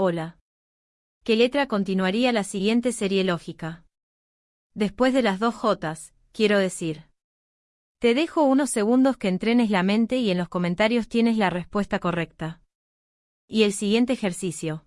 Hola. ¿Qué letra continuaría la siguiente serie lógica? Después de las dos Jotas, quiero decir. Te dejo unos segundos que entrenes la mente y en los comentarios tienes la respuesta correcta. Y el siguiente ejercicio.